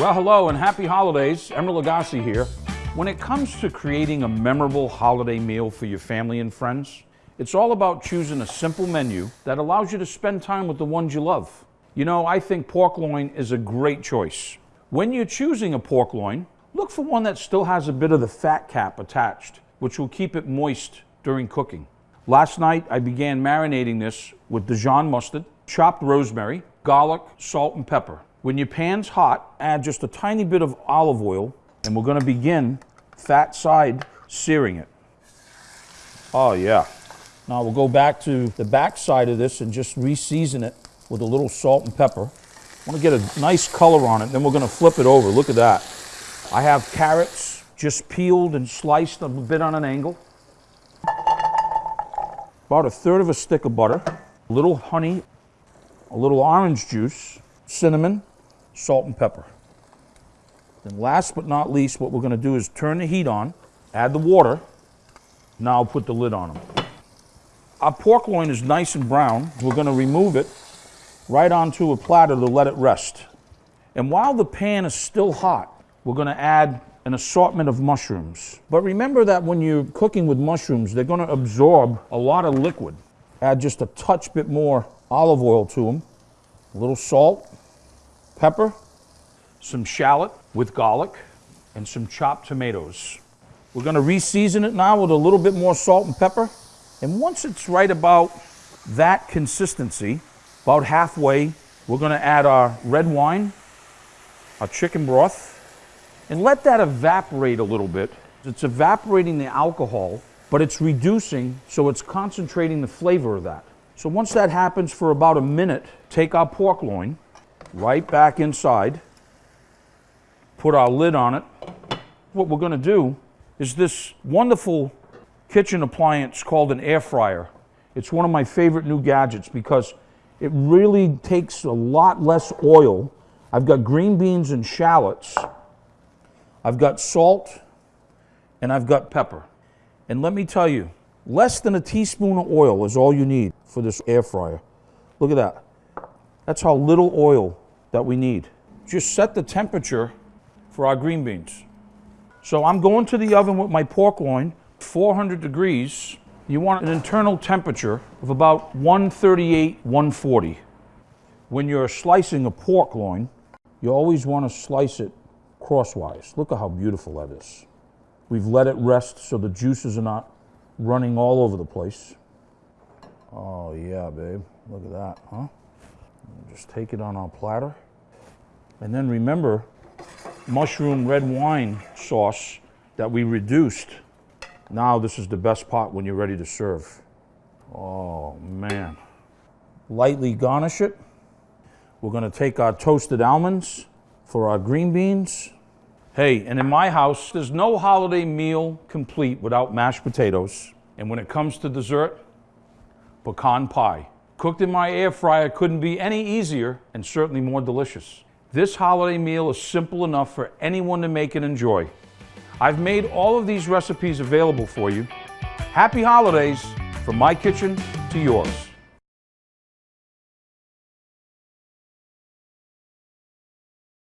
Well, hello and happy holidays. Emeril Lagasse here. When it comes to creating a memorable holiday meal for your family and friends, it's all about choosing a simple menu that allows you to spend time with the ones you love. You know, I think pork loin is a great choice. When you're choosing a pork loin, look for one that still has a bit of the fat cap attached, which will keep it moist during cooking. Last night, I began marinating this with Dijon mustard, chopped rosemary, garlic, salt, and pepper. When your pan's hot, add just a tiny bit of olive oil, and we're gonna begin fat side searing it. Oh yeah. Now we'll go back to the back side of this and just re-season it with a little salt and pepper. I want to get a nice color on it, then we're going to flip it over. Look at that. I have carrots just peeled and sliced a bit on an angle. About a third of a stick of butter, a little honey, a little orange juice, cinnamon, salt and pepper. Then last but not least, what we're going to do is turn the heat on, add the water, now put the lid on them. Our pork loin is nice and brown. We're going to remove it right onto a platter to let it rest. And while the pan is still hot, we're going to add an assortment of mushrooms. But remember that when you're cooking with mushrooms, they're going to absorb a lot of liquid. Add just a touch bit more olive oil to them, a little salt, pepper, some shallot with garlic, and some chopped tomatoes. We're to re-season it now with a little bit more salt and pepper. And once it's right about that consistency, about halfway, we're to add our red wine, our chicken broth, and let that evaporate a little bit. It's evaporating the alcohol, but it's reducing, so it's concentrating the flavor of that. So once that happens for about a minute, take our pork loin right back inside, put our lid on it. What we're going to do is this wonderful kitchen appliance called an air fryer. It's one of my favorite new gadgets because it really takes a lot less oil. I've got green beans and shallots. I've got salt and I've got pepper. And let me tell you, less than a teaspoon of oil is all you need for this air fryer. Look at that. That's how little oil that we need. Just set the temperature for our green beans. So I'm going to the oven with my pork loin 400 degrees, you want an internal temperature of about 138, 140. When you're slicing a pork loin, you always want to slice it crosswise. Look at how beautiful that is. We've let it rest so the juices are not running all over the place. Oh yeah, babe. Look at that, huh? Just take it on our platter. And then remember, mushroom red wine sauce that we reduced now this is the best part when you're ready to serve. Oh man. Lightly garnish it. We're gonna take our toasted almonds for our green beans. Hey, and in my house, there's no holiday meal complete without mashed potatoes. And when it comes to dessert, pecan pie. Cooked in my air fryer couldn't be any easier and certainly more delicious. This holiday meal is simple enough for anyone to make and enjoy. I've made all of these recipes available for you. Happy holidays from my kitchen to yours.